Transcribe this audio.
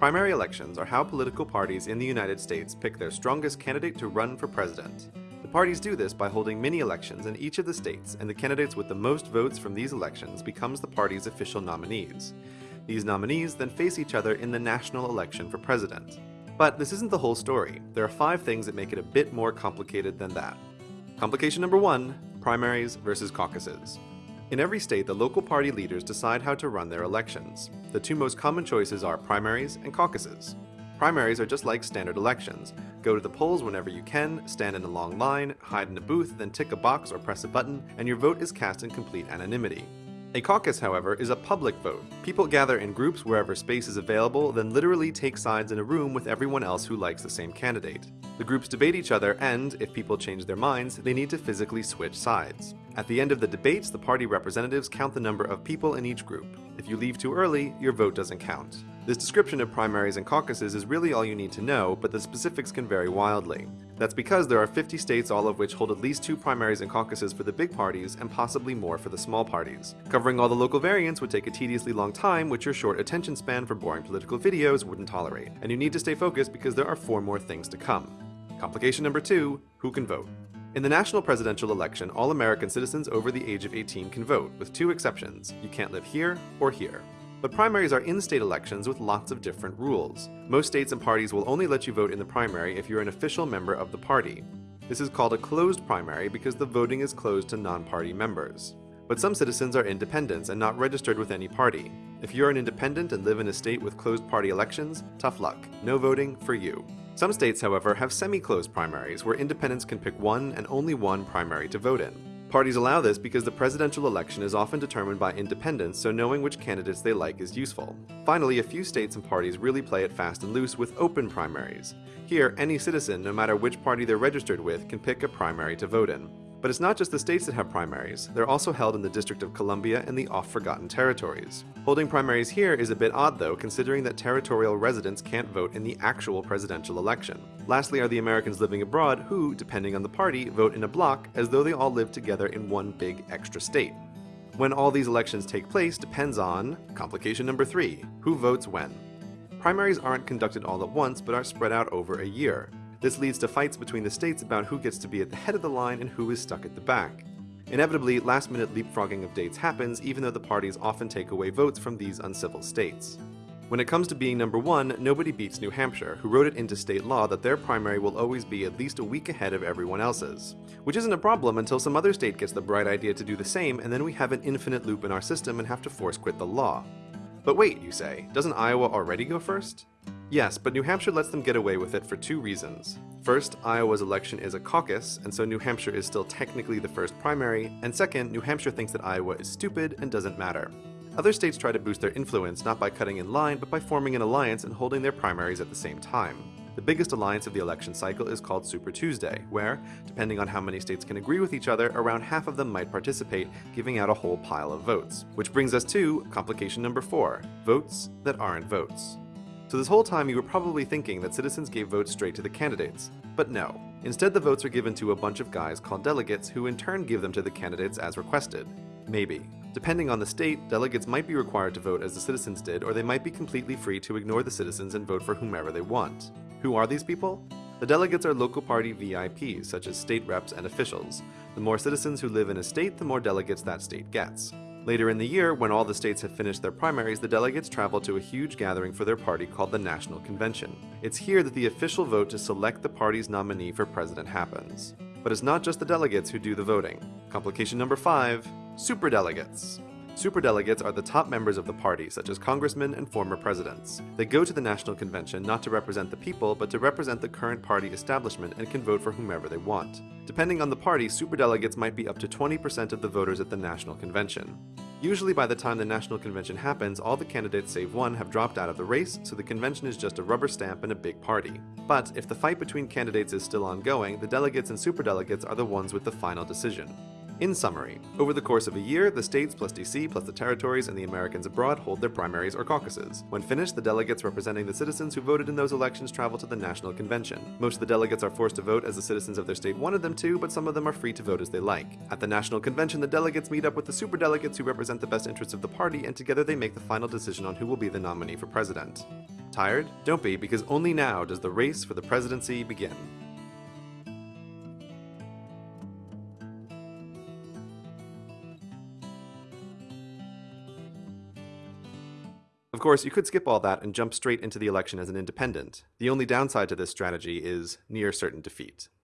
Primary elections are how political parties in the United States pick their strongest candidate to run for president. The parties do this by holding mini-elections in each of the states, and the candidates with the most votes from these elections becomes the party's official nominees. These nominees then face each other in the national election for president. But this isn't the whole story. There are five things that make it a bit more complicated than that. Complication number one, primaries versus caucuses. In every state, the local party leaders decide how to run their elections. The two most common choices are primaries and caucuses. Primaries are just like standard elections. Go to the polls whenever you can, stand in a long line, hide in a booth, then tick a box or press a button, and your vote is cast in complete anonymity. A caucus, however, is a public vote. People gather in groups wherever space is available, then literally take sides in a room with everyone else who likes the same candidate. The groups debate each other and, if people change their minds, they need to physically switch sides. At the end of the debates, the party representatives count the number of people in each group. If you leave too early, your vote doesn't count. This description of primaries and caucuses is really all you need to know, but the specifics can vary wildly. That's because there are 50 states all of which hold at least two primaries and caucuses for the big parties, and possibly more for the small parties. Covering all the local variants would take a tediously long time, which your short attention span for boring political videos wouldn't tolerate. And you need to stay focused because there are four more things to come. Complication number two, who can vote? In the national presidential election, all American citizens over the age of 18 can vote, with two exceptions. You can't live here or here. But primaries are in-state elections with lots of different rules. Most states and parties will only let you vote in the primary if you're an official member of the party. This is called a closed primary because the voting is closed to non-party members. But some citizens are independents and not registered with any party. If you're an independent and live in a state with closed party elections, tough luck. No voting for you. Some states, however, have semi-closed primaries where independents can pick one and only one primary to vote in. Parties allow this because the presidential election is often determined by independents, so knowing which candidates they like is useful. Finally, a few states and parties really play it fast and loose with open primaries. Here, any citizen, no matter which party they're registered with, can pick a primary to vote in. But it's not just the states that have primaries, they're also held in the District of Columbia and the oft-forgotten territories. Holding primaries here is a bit odd though, considering that territorial residents can't vote in the actual presidential election. Lastly are the Americans living abroad who, depending on the party, vote in a block as though they all live together in one big extra state. When all these elections take place depends on complication number three, who votes when. Primaries aren't conducted all at once, but are spread out over a year. This leads to fights between the states about who gets to be at the head of the line and who is stuck at the back. Inevitably, last-minute leapfrogging of dates happens even though the parties often take away votes from these uncivil states. When it comes to being number one, nobody beats New Hampshire, who wrote it into state law that their primary will always be at least a week ahead of everyone else's. Which isn't a problem until some other state gets the bright idea to do the same, and then we have an infinite loop in our system and have to force quit the law. But wait, you say, doesn't Iowa already go first? Yes, but New Hampshire lets them get away with it for two reasons. First, Iowa's election is a caucus, and so New Hampshire is still technically the first primary, and second, New Hampshire thinks that Iowa is stupid and doesn't matter. Other states try to boost their influence not by cutting in line, but by forming an alliance and holding their primaries at the same time. The biggest alliance of the election cycle is called Super Tuesday, where, depending on how many states can agree with each other, around half of them might participate, giving out a whole pile of votes. Which brings us to complication number four, votes that aren't votes. So this whole time you were probably thinking that citizens gave votes straight to the candidates. But no. Instead the votes are given to a bunch of guys called delegates who in turn give them to the candidates as requested. Maybe. Depending on the state, delegates might be required to vote as the citizens did, or they might be completely free to ignore the citizens and vote for whomever they want. Who are these people? The delegates are local party VIPs, such as state reps and officials. The more citizens who live in a state, the more delegates that state gets. Later in the year, when all the states have finished their primaries, the delegates travel to a huge gathering for their party called the National Convention. It's here that the official vote to select the party's nominee for president happens. But it's not just the delegates who do the voting. Complication number 5. Superdelegates. Superdelegates are the top members of the party, such as congressmen and former presidents. They go to the National Convention not to represent the people, but to represent the current party establishment and can vote for whomever they want. Depending on the party, superdelegates might be up to 20% of the voters at the National Convention. Usually by the time the National Convention happens, all the candidates save one have dropped out of the race, so the convention is just a rubber stamp and a big party. But if the fight between candidates is still ongoing, the delegates and superdelegates are the ones with the final decision. In summary, over the course of a year, the states plus DC plus the territories and the Americans abroad hold their primaries or caucuses. When finished, the delegates representing the citizens who voted in those elections travel to the National Convention. Most of the delegates are forced to vote as the citizens of their state wanted them to, but some of them are free to vote as they like. At the National Convention, the delegates meet up with the superdelegates who represent the best interests of the party, and together they make the final decision on who will be the nominee for president. Tired? Don't be, because only now does the race for the presidency begin. Of course, you could skip all that and jump straight into the election as an independent. The only downside to this strategy is near certain defeat.